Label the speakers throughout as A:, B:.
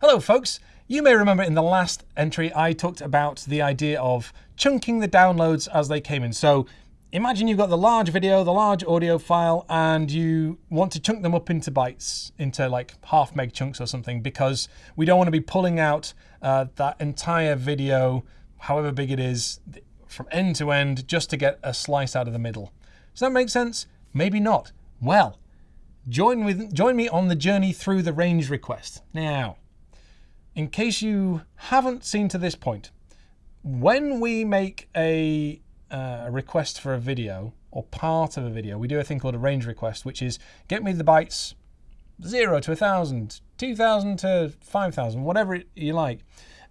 A: Hello folks! You may remember in the last entry I talked about the idea of chunking the downloads as they came in. So imagine you've got the large video, the large audio file, and you want to chunk them up into bytes, into like half meg chunks or something, because we don't want to be pulling out uh, that entire video, however big it is, from end to end, just to get a slice out of the middle. Does that make sense? Maybe not. Well, join, with, join me on the journey through the range request. Now, in case you haven't seen to this point, when we make a, uh, request for a video or part of a video, we do a thing called a range request, which is get me the bytes 0 to 1,000, 2,000 to 5,000, whatever you like.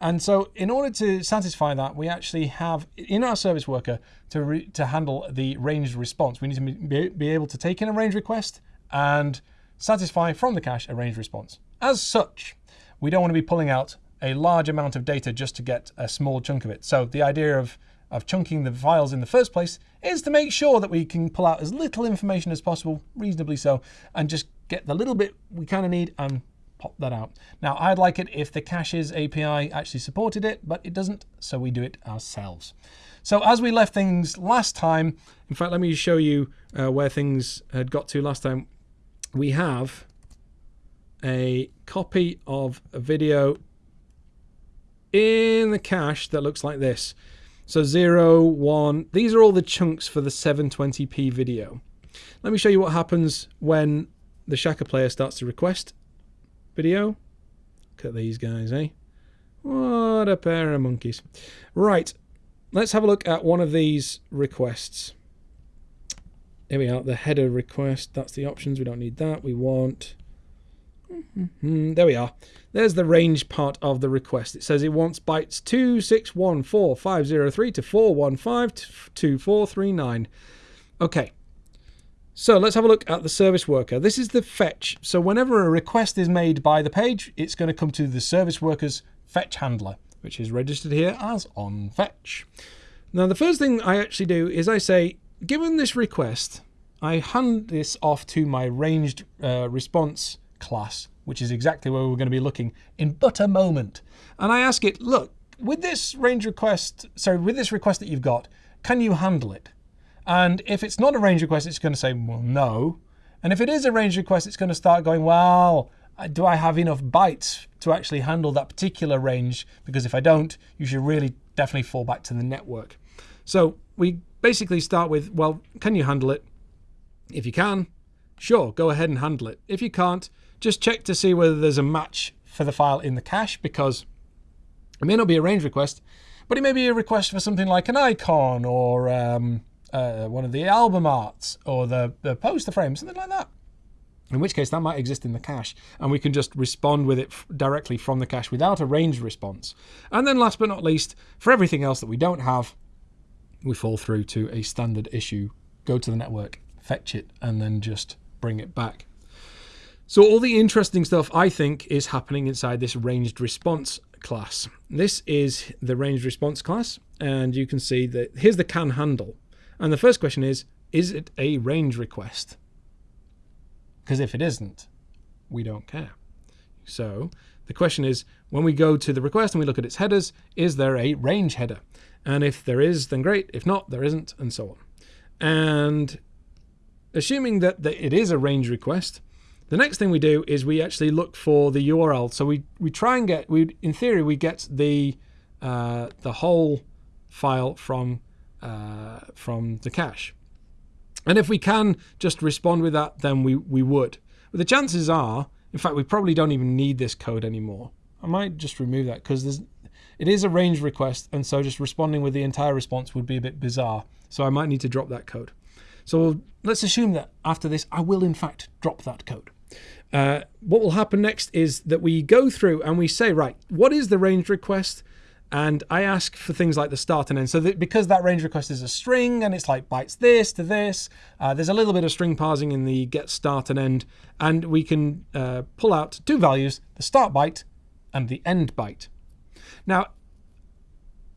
A: And so in order to satisfy that, we actually have in our service worker to, to handle the ranged response. We need to be able to take in a range request and satisfy from the cache a range response. As such, we don't want to be pulling out a large amount of data just to get a small chunk of it. So the idea of, of chunking the files in the first place is to make sure that we can pull out as little information as possible, reasonably so, and just get the little bit we kind of need and pop that out. Now, I'd like it if the caches API actually supported it, but it doesn't, so we do it ourselves. So as we left things last time, in fact, let me show you uh, where things had got to last time. We have a copy of a video in the cache that looks like this. So 0, 1, these are all the chunks for the 720p video. Let me show you what happens when the Shaka player starts to request video. Look at these guys, eh? What a pair of monkeys. Right, let's have a look at one of these requests. Here we are, the header request. That's the options. We don't need that. We want... Mm -hmm. There we are. There's the range part of the request. It says it wants bytes 2614503 to 4152439. Okay, so let's have a look at the service worker. This is the fetch. So whenever a request is made by the page, it's going to come to the service worker's fetch handler, which is registered here as on fetch. Now the first thing I actually do is I say, given this request, I hand this off to my ranged uh, response class, which is exactly where we're going to be looking in but a moment. And I ask it, look, with this range request, sorry, with this request that you've got, can you handle it? And if it's not a range request, it's going to say, well, no. And if it is a range request, it's going to start going, well, uh, do I have enough bytes to actually handle that particular range? Because if I don't, you should really definitely fall back to the network. So we basically start with, well, can you handle it? If you can, sure, go ahead and handle it. If you can't, just check to see whether there's a match for the file in the cache because it may not be a range request, but it may be a request for something like an icon or um, uh, one of the album arts or the, the poster frame, something like that. In which case that might exist in the cache and we can just respond with it directly from the cache without a range response. And then last but not least, for everything else that we don't have, we fall through to a standard issue, go to the network, fetch it, and then just bring it back. So all the interesting stuff, I think, is happening inside this ranged response class. This is the ranged response class, and you can see that here's the can handle. And the first question is, is it a range request? Because if it isn't, we don't care. So the question is, when we go to the request and we look at its headers, is there a range header? And if there is, then great. If not, there isn't, and so on. And assuming that, that it is a range request, the next thing we do is we actually look for the URL. So we, we try and get, we in theory, we get the, uh, the whole file from uh, from the cache. And if we can just respond with that, then we, we would. But the chances are, in fact, we probably don't even need this code anymore. I might just remove that because it is a range request, and so just responding with the entire response would be a bit bizarre. So I might need to drop that code. So let's assume that after this, I will in fact drop that code. Uh, what will happen next is that we go through and we say, right, what is the range request? And I ask for things like the start and end. So that because that range request is a string and it's like bytes this to this, uh, there's a little bit of string parsing in the get start and end. And we can uh, pull out two values, the start byte and the end byte. Now,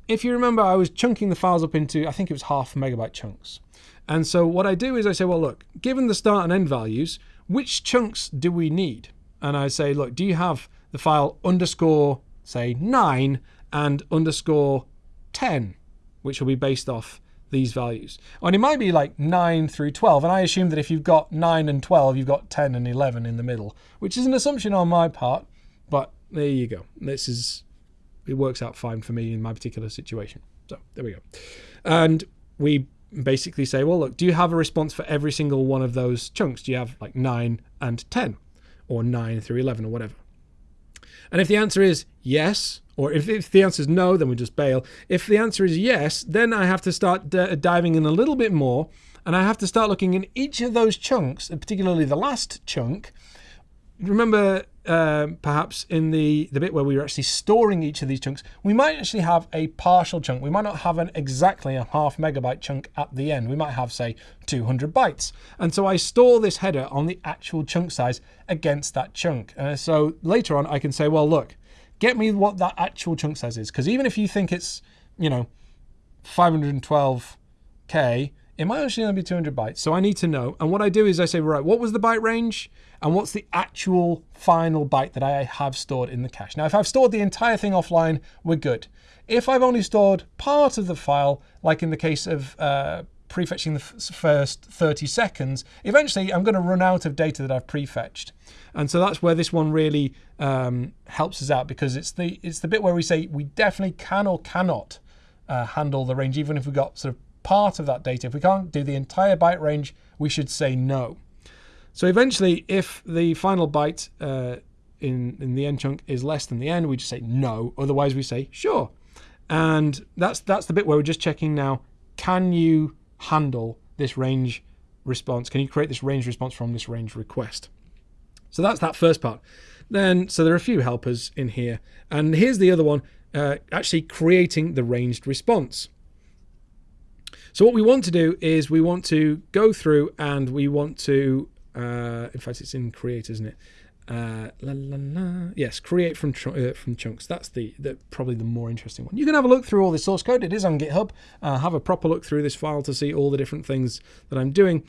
A: if you remember, I was chunking the files up into, I think it was half megabyte chunks. And so what I do is I say, well, look, given the start and end values, which chunks do we need? And I say, look, do you have the file underscore, say, 9 and underscore 10, which will be based off these values. And it might be like 9 through 12, and I assume that if you've got 9 and 12, you've got 10 and 11 in the middle, which is an assumption on my part, but there you go. This is, it works out fine for me in my particular situation. So there we go. And we basically say, well, look, do you have a response for every single one of those chunks? Do you have like 9 and 10 or 9 through 11 or whatever? And if the answer is yes, or if, if the answer is no, then we just bail. If the answer is yes, then I have to start uh, diving in a little bit more and I have to start looking in each of those chunks, and particularly the last chunk. Remember, uh, perhaps in the, the bit where we were actually storing each of these chunks, we might actually have a partial chunk. We might not have an exactly a half megabyte chunk at the end. We might have, say, 200 bytes. And so I store this header on the actual chunk size against that chunk. Uh, so later on, I can say, well, look, get me what that actual chunk size is. Because even if you think it's, you know, 512K, it might actually only be 200 bytes. So I need to know. And what I do is I say, right, what was the byte range? And what's the actual final byte that I have stored in the cache? Now, if I've stored the entire thing offline, we're good. If I've only stored part of the file, like in the case of uh, prefetching the first 30 seconds, eventually I'm going to run out of data that I've prefetched. And so that's where this one really um, helps us out because it's the it's the bit where we say we definitely can or cannot uh, handle the range, even if we've got sort of part of that data. If we can't do the entire byte range, we should say no. So eventually, if the final byte uh, in, in the end chunk is less than the end, we just say no. Otherwise, we say sure. And that's that's the bit where we're just checking now, can you handle this range response? Can you create this range response from this range request? So that's that first part. Then, so there are a few helpers in here. And here's the other one, uh, actually creating the ranged response. So what we want to do is we want to go through and we want to, uh, in fact, it's in create, isn't it? Uh, la, la, la. Yes, create from uh, from chunks. That's the, the probably the more interesting one. You can have a look through all the source code. It is on GitHub. Uh, have a proper look through this file to see all the different things that I'm doing.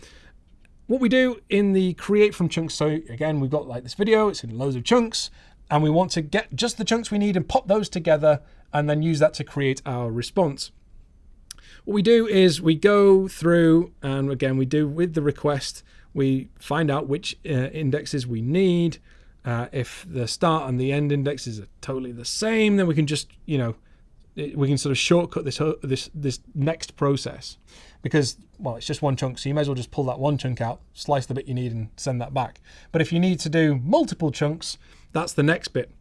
A: What we do in the create from chunks. So again, we've got like this video. It's in loads of chunks, and we want to get just the chunks we need and pop those together, and then use that to create our response. What we do is we go through and again we do with the request we find out which uh, indexes we need. Uh, if the start and the end indexes are totally the same, then we can just you know we can sort of shortcut this this this next process. Because well it's just one chunk so you may as well just pull that one chunk out slice the bit you need and send that back. But if you need to do multiple chunks that's the next bit.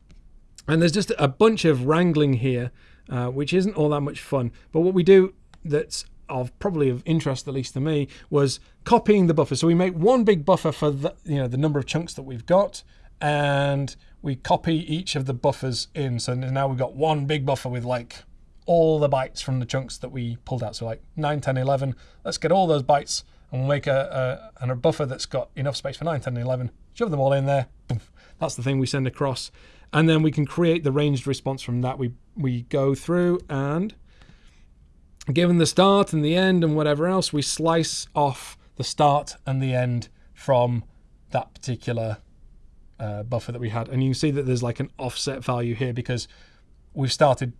A: And there's just a bunch of wrangling here uh, which isn't all that much fun. But what we do that's of probably of interest, at least to me, was copying the buffer. So we make one big buffer for the, you know the number of chunks that we've got, and we copy each of the buffers in. So now we've got one big buffer with like all the bytes from the chunks that we pulled out. So like 9, 10, 11. Let's get all those bytes and we'll make a, a, a buffer that's got enough space for 9, 10, 11. Shove them all in there. That's the thing we send across. And then we can create the ranged response from that. We, we go through and given the start and the end and whatever else, we slice off the start and the end from that particular uh, buffer that we had. And you can see that there's like an offset value here because we've started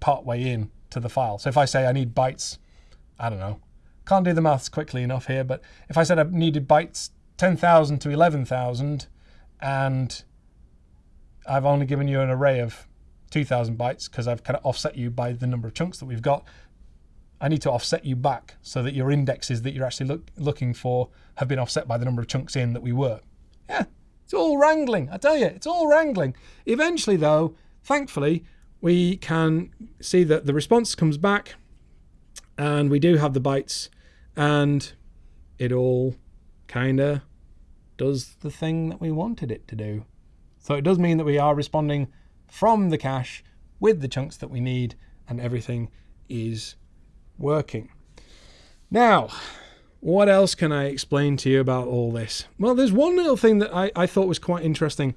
A: partway in to the file. So if I say I need bytes, I don't know, can't do the maths quickly enough here, but if I said I needed bytes 10,000 to 11,000 and I've only given you an array of 2,000 bytes because I've kind of offset you by the number of chunks that we've got, I need to offset you back so that your indexes that you're actually look, looking for have been offset by the number of chunks in that we were. Yeah, it's all wrangling. I tell you, it's all wrangling. Eventually, though, thankfully, we can see that the response comes back and we do have the bytes and it all kind of does the thing that we wanted it to do. So it does mean that we are responding from the cache with the chunks that we need and everything is working. Now, what else can I explain to you about all this? Well, there's one little thing that I, I thought was quite interesting,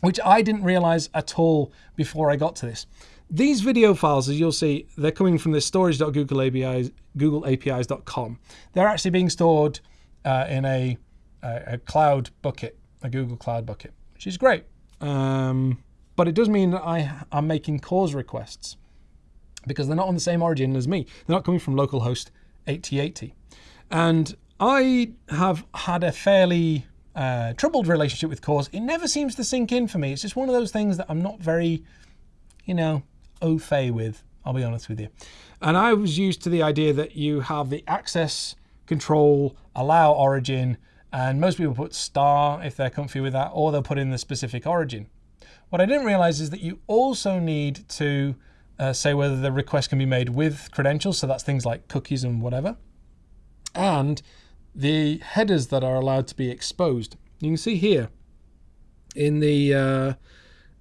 A: which I didn't realize at all before I got to this. These video files, as you'll see, they're coming from this storage.googleapis.com. They're actually being stored uh, in a, a, a, cloud bucket, a Google Cloud bucket, which is great. Um, but it does mean that I am making CORS requests because they're not on the same origin as me. They're not coming from localhost 8080. And I have had a fairly uh, troubled relationship with CORS. It never seems to sink in for me. It's just one of those things that I'm not very, you know, au fait with, I'll be honest with you. And I was used to the idea that you have the access control, allow origin, and most people put star if they're comfy with that, or they'll put in the specific origin. What I didn't realize is that you also need to uh, say whether the request can be made with credentials, so that's things like cookies and whatever, and the headers that are allowed to be exposed. You can see here in the uh,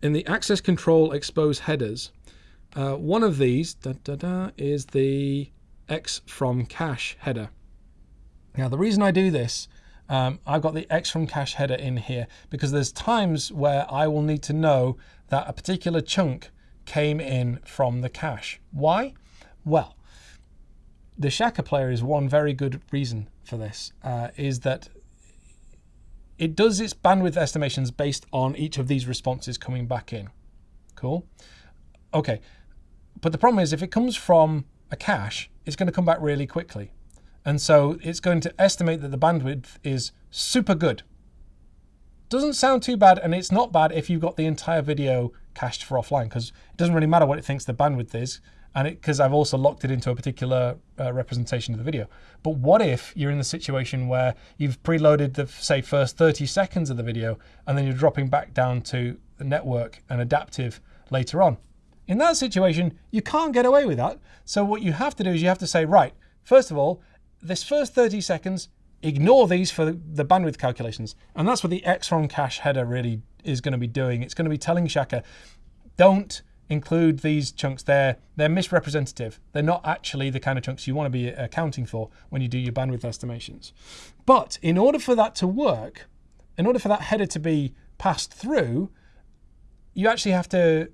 A: in the access control expose headers, uh, one of these da, da, da, is the X from cache header. Now the reason I do this um, I've got the X from cache header in here because there's times where I will need to know that a particular chunk came in from the cache. Why? Well, the Shaka player is one very good reason for this, uh, is that it does its bandwidth estimations based on each of these responses coming back in. Cool. Okay, but the problem is if it comes from a cache, it's going to come back really quickly. And so it's going to estimate that the bandwidth is super good. Doesn't sound too bad, and it's not bad if you've got the entire video cached for offline, because it doesn't really matter what it thinks the bandwidth is, and it because I've also locked it into a particular uh, representation of the video. But what if you're in the situation where you've preloaded the, say, first 30 seconds of the video, and then you're dropping back down to the network and adaptive later on? In that situation, you can't get away with that. So what you have to do is you have to say, right, first of all, this first 30 seconds, ignore these for the bandwidth calculations. And that's what the X from cache header really is going to be doing. It's going to be telling Shaka, don't include these chunks there. They're misrepresentative. They're not actually the kind of chunks you want to be accounting for when you do your bandwidth estimations. But in order for that to work, in order for that header to be passed through, you actually have to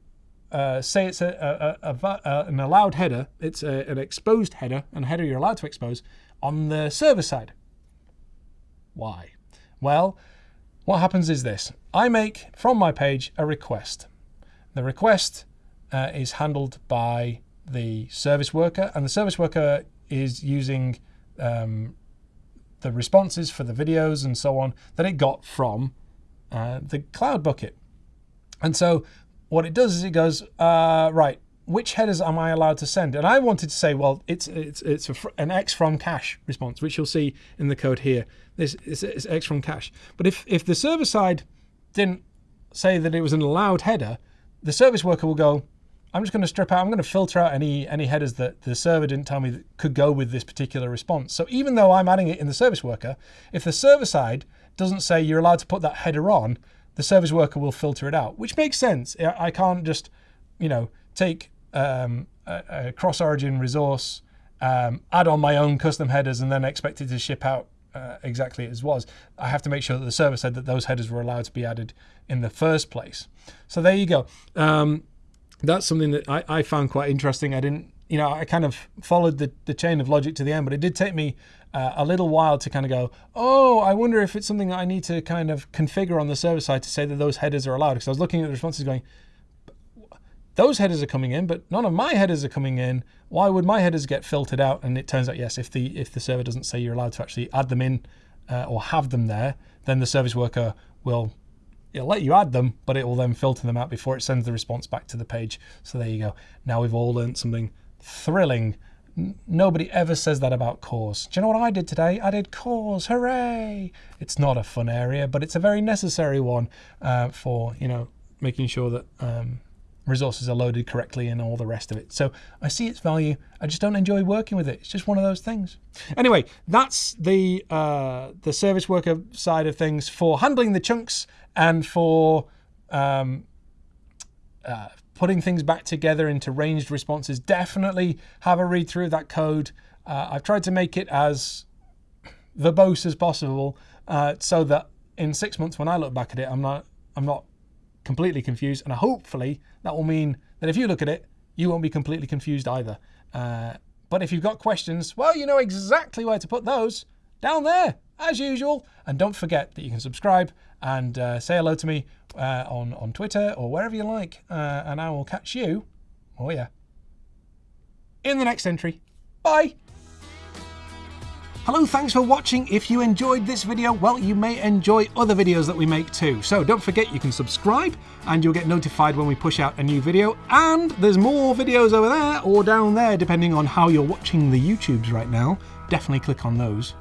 A: uh, say it's a, a, a, an allowed header, it's an exposed header, and a header you're allowed to expose, on the server side. Why? Well, what happens is this. I make, from my page, a request. The request uh, is handled by the service worker, and the service worker is using um, the responses for the videos and so on that it got from uh, the Cloud Bucket. And so what it does is it goes, uh, right, which headers am I allowed to send? And I wanted to say, well, it's it's it's an X from cache response, which you'll see in the code here. This is, is X from cache. But if if the server side didn't say that it was an allowed header, the service worker will go, I'm just going to strip out, I'm going to filter out any any headers that the server didn't tell me that could go with this particular response. So even though I'm adding it in the service worker, if the server side doesn't say you're allowed to put that header on, the service worker will filter it out, which makes sense. I can't just, you know, take um, a, a cross-origin resource, um, add on my own custom headers, and then expect it to ship out uh, exactly as was. I have to make sure that the server said that those headers were allowed to be added in the first place. So there you go. Um, that's something that I, I, found quite interesting. I didn't, you know, I kind of followed the, the chain of logic to the end, but it did take me uh, a little while to kind of go, oh, I wonder if it's something that I need to kind of configure on the server side to say that those headers are allowed. Because I was looking at the responses going, those headers are coming in, but none of my headers are coming in. Why would my headers get filtered out? And it turns out, yes, if the if the server doesn't say you're allowed to actually add them in uh, or have them there, then the service worker will it'll let you add them, but it will then filter them out before it sends the response back to the page. So there you go. Now we've all learned something thrilling. N nobody ever says that about CORS. Do you know what I did today? I did CORS. Hooray! It's not a fun area, but it's a very necessary one uh, for you know making sure that um, resources are loaded correctly and all the rest of it. So I see its value. I just don't enjoy working with it. It's just one of those things. Anyway, that's the uh, the service worker side of things for handling the chunks and for um, uh, putting things back together into ranged responses. Definitely have a read through that code. Uh, I've tried to make it as verbose as possible uh, so that in six months when I look back at it, I'm not I'm not completely confused. And hopefully that will mean that if you look at it, you won't be completely confused either. Uh, but if you've got questions, well, you know exactly where to put those down there, as usual. And don't forget that you can subscribe and uh, say hello to me uh, on, on Twitter or wherever you like. Uh, and I will catch you, oh yeah, in the next entry. Bye! Hello, thanks for watching. If you enjoyed this video, well, you may enjoy other videos that we make too. So don't forget you can subscribe and you'll get notified when we push out a new video. And there's more videos over there or down there, depending on how you're watching the YouTubes right now. Definitely click on those.